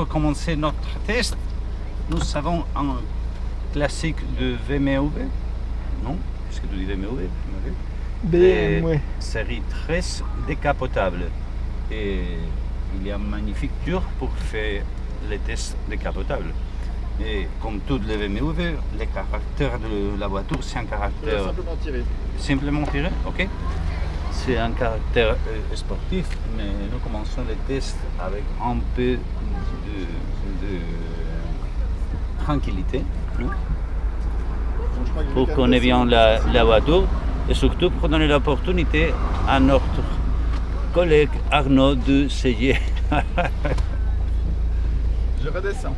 pour commencer notre test, nous avons un classique de VMW. Non? Est-ce que tu dis VMW BMW. Série 13 décapotable. Et il y a une magnifique tour pour faire les tests décapotables. Et comme toutes les VMW, le caractère de la voiture, c'est un caractère simplement tiré. simplement tiré, ok C'est un caractère euh, sportif, mais nous commençons les tests avec un peu de, de tranquillité, pour qu'on ait bien la, la voiture et surtout pour donner l'opportunité à notre collègue Arnaud de s'essayer. Je redescends.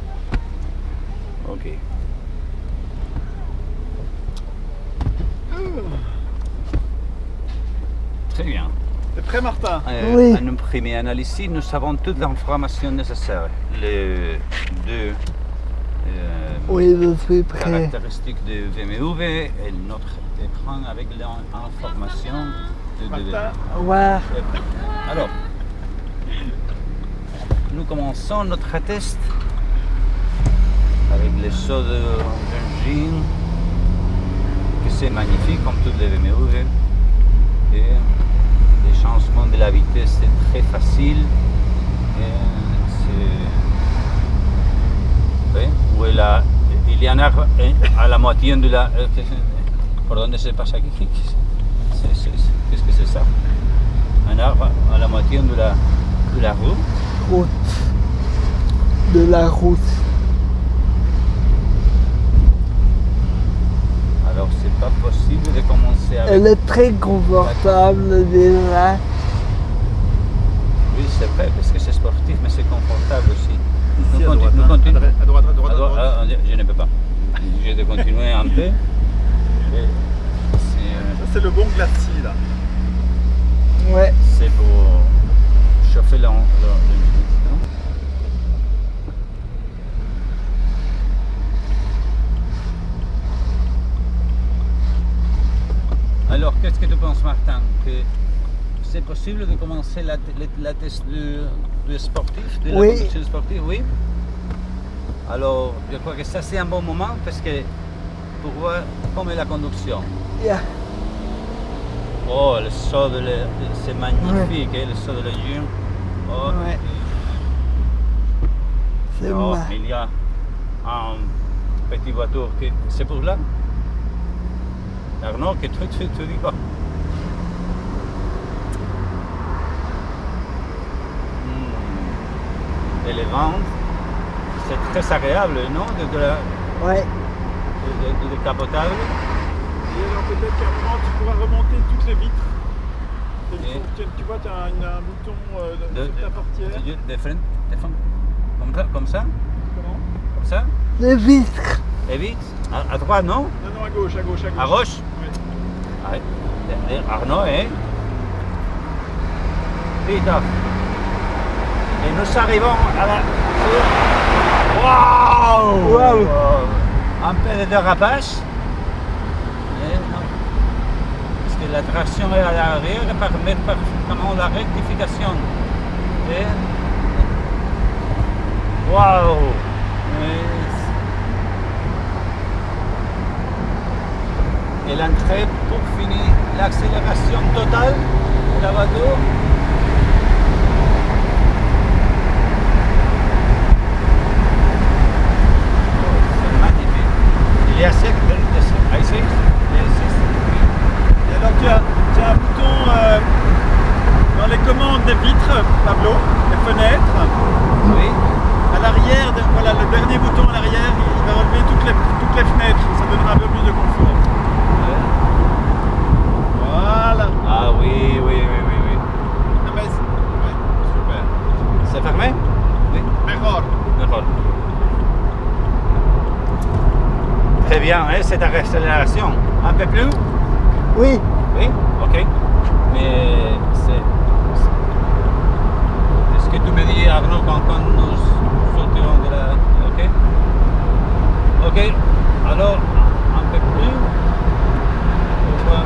ok. Très bien. T'es prêt, Martin Euh, Oui. À une première analyse, ici, nous avons toute l'information nécessaire. Les deux euh, Oui, je suis prêt. caractéristiques de VMW et notre écran avec l'information de, de- Martin Ouais. Alors, nous commençons notre test avec les sauts de d'engine, que c'est magnifique comme toutes les VMW. Et les changements de la vitesse, c'est très facile. Où il, a- il y en a eh, à la moitié de la... ¿Por dónde se pasa aquí? Qu'est-ce que c'est ça? Un arbre à la moitié de la, de la. Route. De la route. Alors c'est Elle est très confortable déjà. Oui, c'est vrai, parce que c'est sportif, mais c'est confortable aussi. Ici, Nous à conti- droite, nous hein. continuons. À droite, à droite, à À droite, droite. ah, je ne peux pas. Je vais continuer un peu. Et C'est euh, Ça, c'est le bon glacis, là. Ouais. c'est pour chauffer la, la- le- Penses, Martin que C'est possible de commencer la, la- la test de sportif, de Oui. la conduction sportive, oui Alors, je crois que ça, c'est un bon moment parce que pour voir comment est la conduction. Yeah. Oh, le saut de la- c'est magnifique, hein, le saut de la Lune. Oh, Ouais. C'est oh, ma- il y a un petit voiture qui... C'est pour là? Arnaud, que tu, tu, tu dis quoi? Les c'est très agréable, non De, de la, Ouais. de, de- de. Et alors, peut-être qu'à un moment, tu pourras remonter toutes les vitres. Et tu, tu vois, tu as un, un bouton euh, De- sur ta portière. De, de front, de front. Comme ça, comme ça, Comment? Comme ça. Les vitres. Et vite, à, à droite, non? Non, non, à gauche, à gauche, à gauche. À gauche? Oui. Arnaud, hein? Vite. Et nous arrivons à la... Waouh Waouh. Un peu de dérapage. Et. Parce que la traction est à l'arrière permet parfaitement la rectification. Et... Waouh Et l'entrée pour finir l'accélération totale de la voiture. Oh, c'est magnifique. Il y a sec, ah, ici, Et alors, tu as, tu as un bouton euh, dans les commandes des vitres, Pablo, des fenêtres. oui. À l'arrière, voilà, le dernier bouton à l'arrière, il va relever toutes les, toutes les fenêtres. Ça donnera un peu plus de confort. Voilà. Ah oui, oui, oui, oui, oui. Ah, c'est- ouais, super. C'est fermé? Oui. Mejor. D'accord. Très bien, hein, cette accélération. Un peu plus? Oui. Oui, ok. Mais c'est. Est-ce que tu me dis, Arnaud, quand, quand nous sortirons de la. Ok Ok, alors, un peu plus. On voit.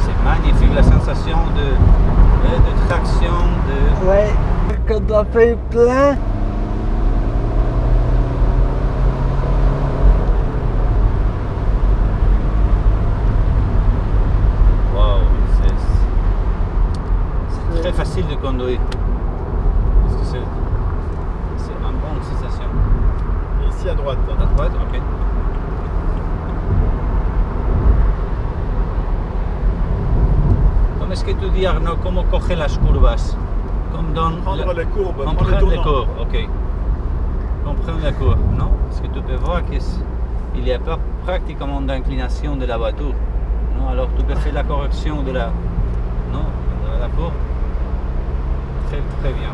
C'est magnifique la sensation de, de, de traction, de. Ouais. Quand Ça fait plein. Waouh, c'est très facile de conduire. Parce que c'est une bonne sensation. Et ici à droite. hein. À droite, ok. ¿Cómo es que tú dis, Arnaud, cómo coge las curvas? Dans Prendre prendre le comprendre les tournant. courbes, ok. Comprendre les courbes, non? Parce que tu peux voir qu'il n'y a pas pratiquement d'inclination de la voiture. Non? Alors tu peux faire la correction de la, non, de la courbe. Très très bien.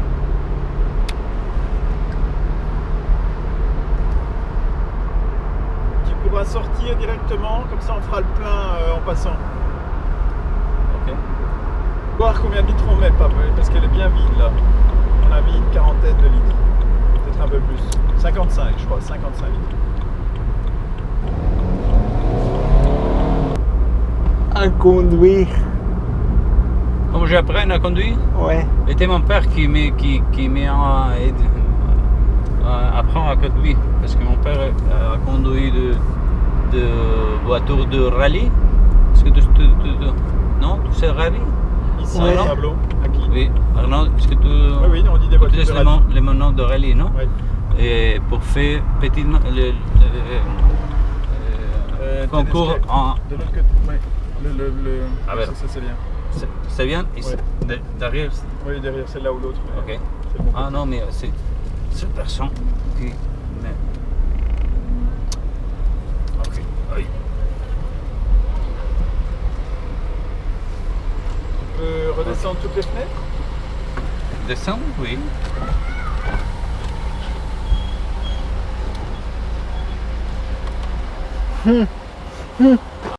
Tu pourras sortir directement, comme ça on fera le plein euh, en passant. Voir combien de litres on met, pas parce qu'elle est bien vide là. On a mis une quarantaine de litres. Peut-être un peu plus. 55 je crois, 55 litres. À conduire. Comme j'apprends à conduire? Ouais. C'était mon père qui m'a qui, qui m'a aidé à apprendre à conduire. Parce que mon père a conduit de, de voiture de rallye. Est-ce que tu, tu- tu- tu- non, tu sais rallye Ici, Ouais. au tableau. Oui. Arnaud, est-ce que tu Oui, oui, on dit des voitures de les, rallye. mon- les mots de rallye, non Ouais. Et pour faire petit le, le- le- Euh, concours en. De l'autre côté, ouais. Le, le, le... Ah, ça, ben. ça, c'est bien. C'est- C'est bien ici, de- Derrière Oui, derrière, c'est là ou l'autre. Ok. Bon Ah côté. non, mais c'est cette personne qui. mais- Ok. Aïe. Tu peux redescendre toutes les fenêtres Descends, oui. Hum, hum.